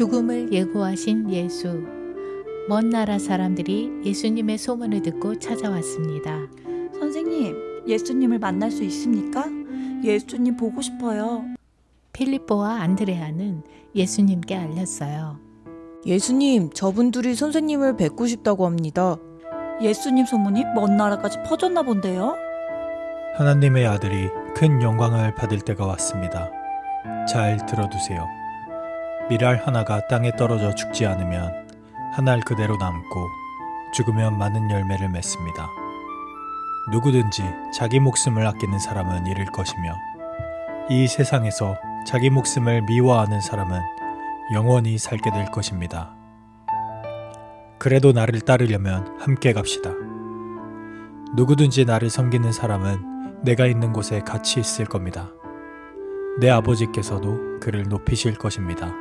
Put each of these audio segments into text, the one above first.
죽음을 예고하신 예수. 먼 나라 사람들이 예수님의 소문을 듣고 찾아왔습니다. 선생님, 예수님을 만날 수 있습니까? 예수님 보고 싶어요. 필리포와 안드레아는 예수님께 알렸어요. 예수님, 저분들이 선생님을 뵙고 싶다고 합니다. 예수님 소문이 먼 나라까지 퍼졌나 본데요? 하나님의 아들이 큰 영광을 받을 때가 왔습니다. 잘 들어두세요. 밀알 하나가 땅에 떨어져 죽지 않으면 한 알 그대로 남고 죽으면 많은 열매를 맺습니다. 누구든지 자기 목숨을 아끼는 사람은 잃을 것이며 이 세상에서 자기 목숨을 미워하는 사람은 영원히 살게 될 것입니다. 그래도 나를 따르려면 함께 갑시다. 누구든지 나를 섬기는 사람은 내가 있는 곳에 같이 있을 겁니다. 내 아버지께서도 그를 높이실 것입니다.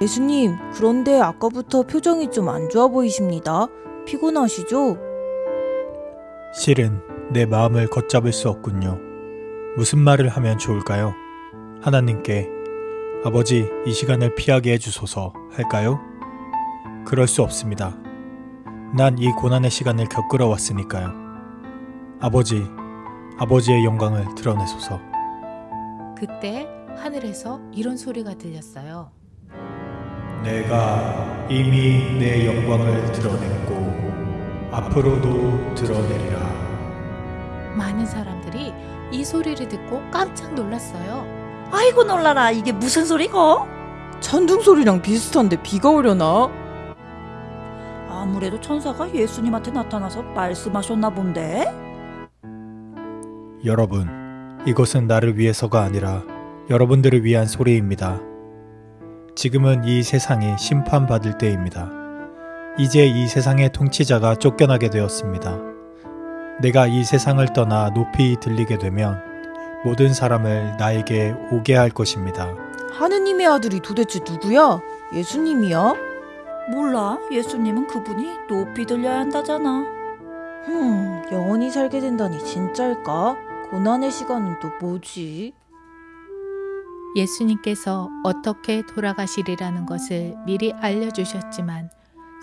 예수님, 그런데 아까부터 표정이 좀 안 좋아 보이십니다. 피곤하시죠? 실은 내 마음을 걷잡을 수 없군요. 무슨 말을 하면 좋을까요? 하나님께 아버지 이 시간을 피하게 해주소서 할까요? 그럴 수 없습니다. 난 이 고난의 시간을 겪으러 왔으니까요. 아버지, 아버지의 영광을 드러내소서. 그때 하늘에서 이런 소리가 들렸어요. 내가 이미 내 영광을 드러냈고 앞으로도 드러내리라. 많은 사람들이 이 소리를 듣고 깜짝 놀랐어요. 아이고 놀라라. 이게 무슨 소리고? 찬둥 소리랑 비슷한데 비가 오려나? 아무래도 천사가 예수님한테 나타나서 말씀하셨나 본데? 여러분, 이것은 나를 위해서가 아니라 여러분들을 위한 소리입니다. 지금은 이 세상이 심판받을 때입니다. 이제 이 세상의 통치자가 쫓겨나게 되었습니다. 내가 이 세상을 떠나 높이 들리게 되면 모든 사람을 나에게 오게 할 것입니다. 하느님의 아들이 도대체 누구야? 예수님이야? 몰라. 예수님은 그분이 높이 들려야 한다잖아. 흠, 영원히 살게 된다니 진짜일까? 고난의 시간은 또 뭐지? 예수님께서 어떻게 돌아가시리라는 것을 미리 알려주셨지만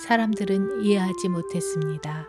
사람들은 이해하지 못했습니다.